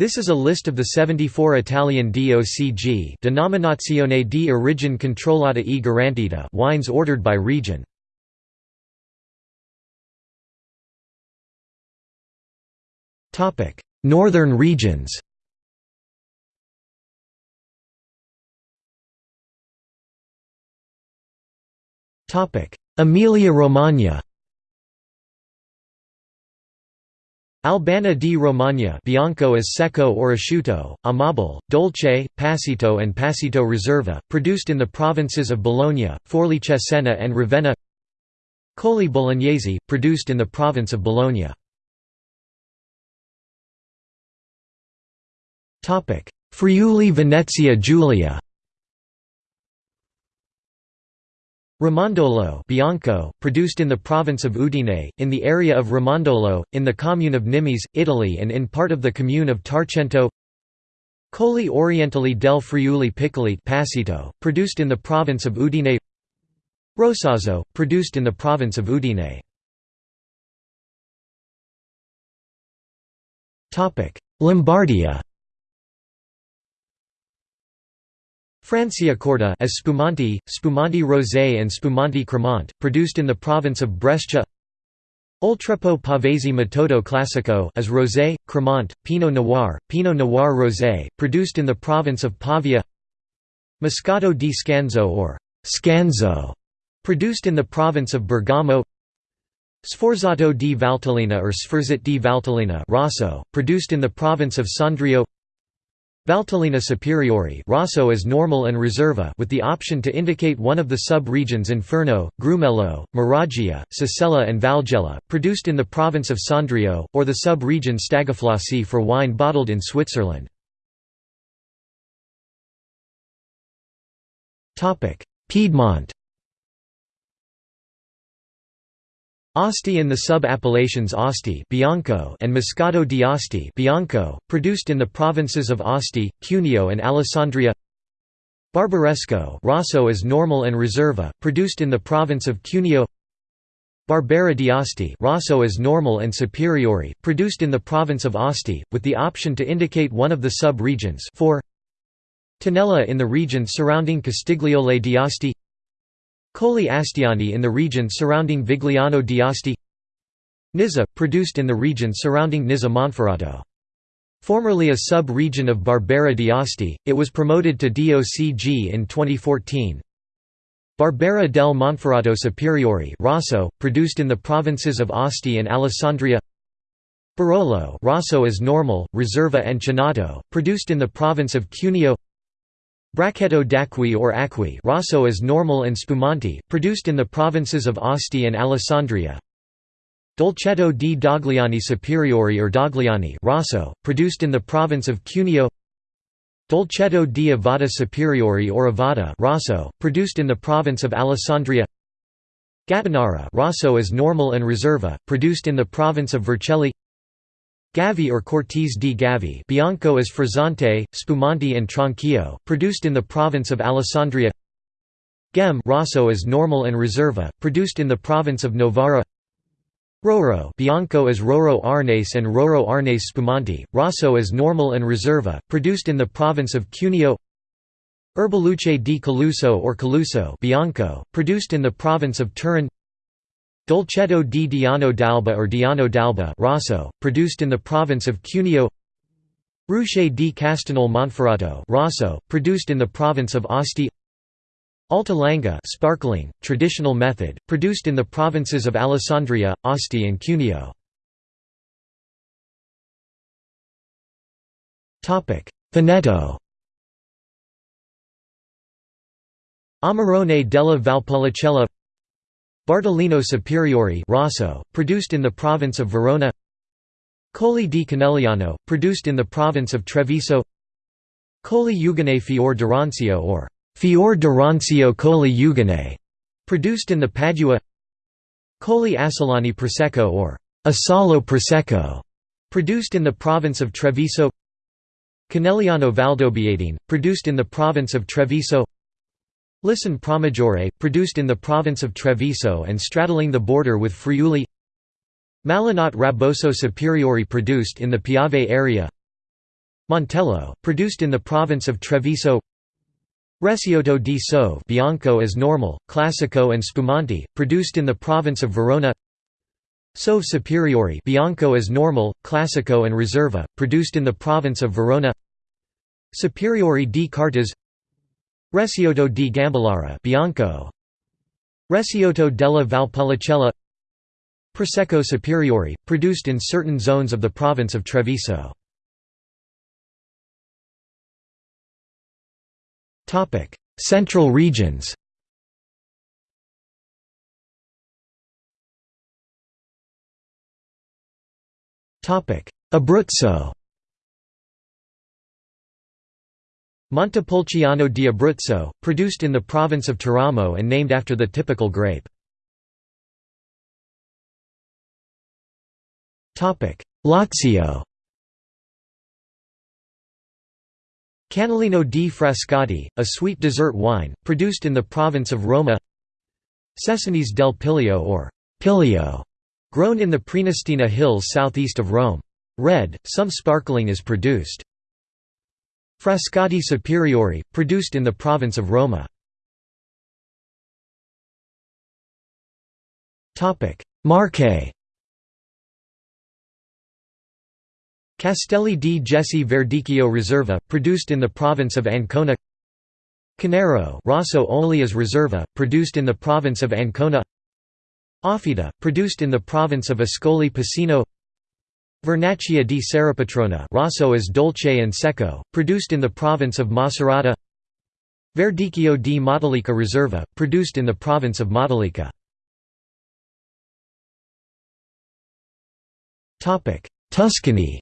This is a list of the 74 Italian DOCG Denominazione di origine controllata e garantita wines ordered by region. Northern regions Emilia-Romagna Albana di Romagna Bianco as secco or asciutto, amabile, dolce, passito and passito reserva, produced in the provinces of Bologna, Forli Cesena and Ravenna Colli Bolognesi, produced in the province of Bologna. Friuli Venezia Giulia Ramandolo Bianco, produced in the province of Udine, in the area of Ramandolo, in the commune of Nimis, Italy and in part of the commune of Tarcento. Colli Orientali del Friuli Picolit Passito, produced in the province of Udine. Rosazzo, produced in the province of Udine. Lombardia Franciacorta as Spumanti, Spumanti Rosé and Spumanti Cremant, produced in the province of Brescia. Oltrepò Pavese Metodo Classico as Rosé, Cremant, Pinot Noir, Pinot Noir Rosé, produced in the province of Pavia. Moscato di Scanzo or Scanzo, produced in the province of Bergamo. Sforzato di Valtellina or Sforzat di Valtellina Rosso, produced in the province of Sondrio Valtellina Superiore Rosso is normal and Riserva with the option to indicate one of the sub-regions Inferno, Grumello, Maroggia, Sicella and Valgella, produced in the province of Sondrio, or the sub-region Stagafassli for wine bottled in Switzerland. Piedmont Asti in the sub-appellations Asti Bianco and Moscato di Asti Bianco, produced in the provinces of Asti, Cuneo and Alessandria. Barbaresco Rosso is normal and Reserva, produced in the province of Cuneo. Barbera di Asti Rosso is normal and Superiore, produced in the province of Asti, with the option to indicate one of the sub-regions. Tinella in the region surrounding Costigliole di Asti Colli Astiani in the region surrounding Vigliano d'Asti Nizza, produced in the region surrounding Nizza Monferrato. Formerly a sub-region of Barbera d'Asti, it was promoted to DOCG in 2014. Barbera del Monferrato Superiore Rosso, produced in the provinces of Asti and Alessandria Barolo Rosso is normal, Reserva and Chinato, produced in the province of Cuneo Brachetto d'Acqui or Acqui Rosso is normal and Spumanti, produced in the provinces of Asti and Alessandria. Dolcetto di Dogliani Superiore or Dogliani Rosso, produced in the province of Cuneo. Dolcetto di Ovada Superiore or Ovada Rosso, produced in the province of Alessandria. Gattinara Rosso is normal and reserva, produced in the province of Vercelli. Gavi or Cortese di Gavi Bianco is Frizzante, Spumanti and Tronchio, produced in the province of Alessandria. Ghemme Rosso is Normal and reserva, produced in the province of Novara. Roero Bianco is Roero Arneis and Roero Arneis Spumanti, Rosso is Normal and reserva, produced in the province of Cuneo. Erbaluce di Caluso or Caluso Bianco, produced in the province of Turin Dolcetto di Diano d'Alba or Diano d'Alba Rosso, produced in the province of Cuneo. Ruche di Castagnole Monferrato Rosso, produced in the province of Asti. Alta Langa sparkling, traditional method, produced in the provinces of Alessandria, Asti and Cuneo. Veneto. Amarone della Valpolicella Bardolino Superiore Rosso, produced in the province of Verona. Colli di Conegliano, produced in the province of Treviso. Colli Euganei Fior d'Arancio or Fior d'Arancio Colli Euganei, produced in the Padua. Colli Asolani Prosecco or Asolo Prosecco, produced in the province of Treviso. Conegliano Valdobbiadene, produced in the province of Treviso Lison Pramaggiore, produced in the province of Treviso and straddling the border with Friuli. Malanotte Raboso Superiore produced in the Piave area. Montello, produced in the province of Treviso. Recioto di Soave Bianco as normal, Classico and Spumanti, produced in the province of Verona. Soave Superiore Bianco as normal, Classico and Reserva, produced in the province of Verona. Superiore di Cartizze Recioto di Gambellara Bianco. Recioto della Valpolicella. Prosecco Superiore, produced in certain zones of the province of Treviso. Central regions. Abruzzo Montepulciano di Abruzzo, produced in the province of Teramo and named after the typical grape. Lazio Cannellino di Frascati, a sweet dessert wine, produced in the province of Roma Cesanese del Piglio or Piglio, grown in the Prenestina hills southeast of Rome. Red, some sparkling is produced. Frascati Superiori, produced in the province of Roma. Marche. Castelli di Jesi Verdicchio Reserva, produced in the province of Ancona. Conero Rosso only as Riserva, produced in the province of Ancona. Offida, produced in the province of Ascoli Piceno Vernaccia di Serrapetrona Rosso as Dolce and Secco, produced in the province of Macerata. Verdicchio di Matelica Riserva, produced in the province of Matelica Tuscany.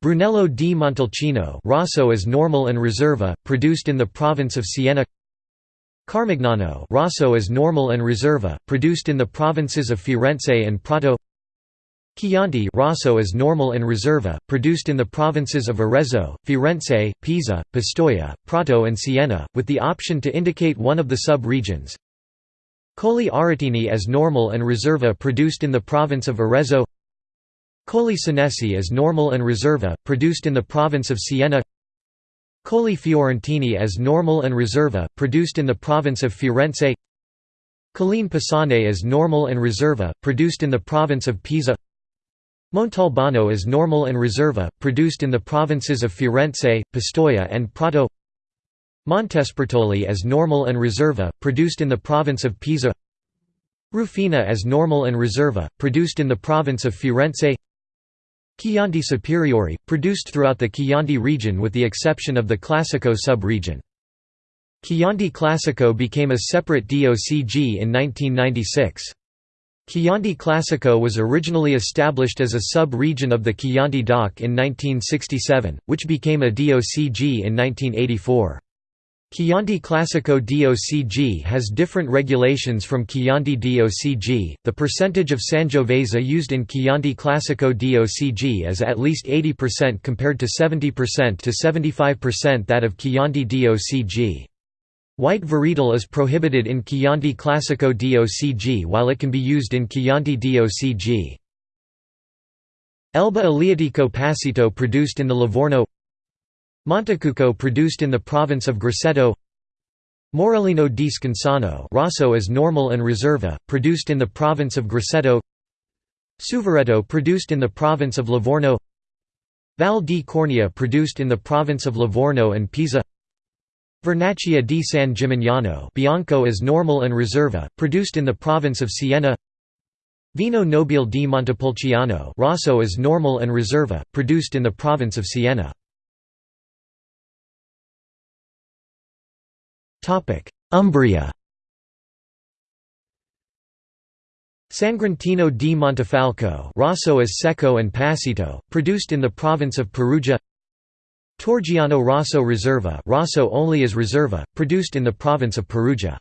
Brunello di Montalcino Rosso as normal and Riserva, produced in the province of Siena Carmignano Rosso as normal and Reserva, produced in the provinces of Firenze and Prato. Chianti Rosso as normal and Reserva, produced in the provinces of Arezzo, Firenze, Pisa, Pistoia, Prato and Siena, with the option to indicate one of the sub-regions. Colli Aretini as normal and Reserva produced in the province of Arezzo. Colli Senesi as normal and Reserva, produced in the province of Siena Colli Fiorentini as normal and reserva, produced in the province of Firenze. Colline Pisane as normal and reserva, produced in the province of Pisa. Montalbano as normal and reserva, produced in the provinces of Firenze, Pistoia and Prato. Montespertoli as normal and reserva, produced in the province of Pisa. Rufina as normal and reserva, produced in the province of Firenze Chianti Superiore, produced throughout the Chianti region with the exception of the Classico sub-region. Chianti Classico became a separate DOCG in 1996. Chianti Classico was originally established as a sub-region of the Chianti DOC in 1967, which became a DOCG in 1984. Chianti Classico DOCG has different regulations from Chianti DOCG. The percentage of Sangiovese used in Chianti Classico DOCG is at least 80% compared to 70% to 75% that of Chianti DOCG. White varietal is prohibited in Chianti Classico DOCG while it can be used in Chianti DOCG. Elba Aleatico Passito produced in the Livorno Montecucco produced in the province of Grosseto. Morellino di Scansano Rosso as normal and Reserva, produced in the province of Grosseto. Suvereto produced in the province of Livorno. Val di Cornia produced in the province of Livorno and Pisa. Vernaccia di San Gimignano Bianco as normal and Reserva, produced in the province of Siena. Vino Nobile di Montepulciano Rosso as normal and Reserva, produced in the province of Siena Umbria. Sagrantino di Montefalco Rosso as Secco and Passito, produced in the province of Perugia. Torgiano Rosso Riserva Rosso only as Riserva, produced in the province of Perugia.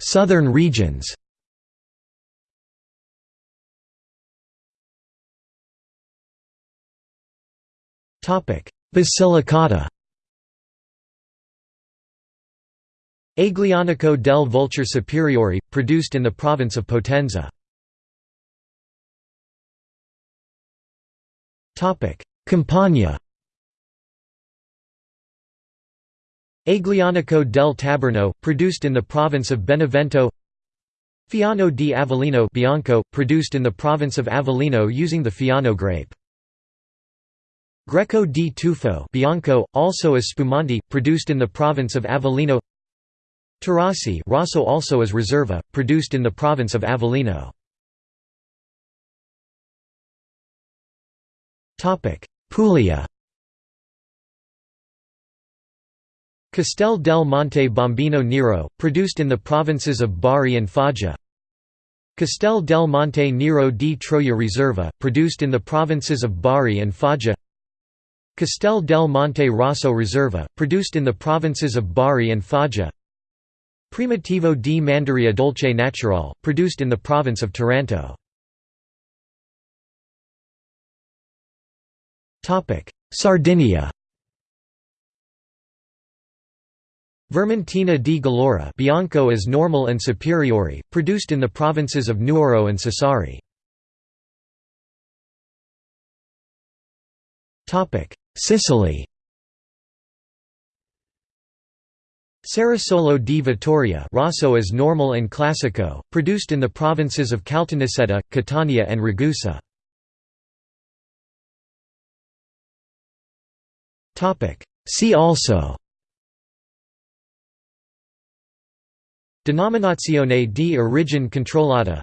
Southern regions Basilicata. Aglianico del Vulture Superiore, produced in the province of Potenza. Campania. Aglianico del Taburno, produced in the province of Benevento. Fiano di Avellino Bianco, produced in the province of Avellino using the Fiano grape Greco di Tufo Bianco, also as Spumante, produced in the province of Avellino. Taurasi Rosso also as Reserva, produced in the province of Avellino. Puglia. Castel del Monte Bombino Nero, produced in the provinces of Bari and Foggia. Castel del Monte Nero di Troia Reserva, produced in the provinces of Bari and Foggia Castel del Monte Rosso Reserva, produced in the provinces of Bari and Foggia Primitivo di Manduria Dolce Natural, produced in the province of Taranto. Sardinia Vermentino di Gallura Bianco is normal and superiore, produced in the provinces of Nuoro and Sassari. Sicily. Cerasuolo di Vittoria Rosso is normal and classico, produced in the provinces of Caltanissetta, Catania and Ragusa. See also. Denominazione di origine controllata.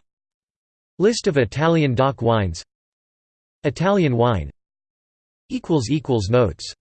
List of Italian DOC wines. Italian wine Notes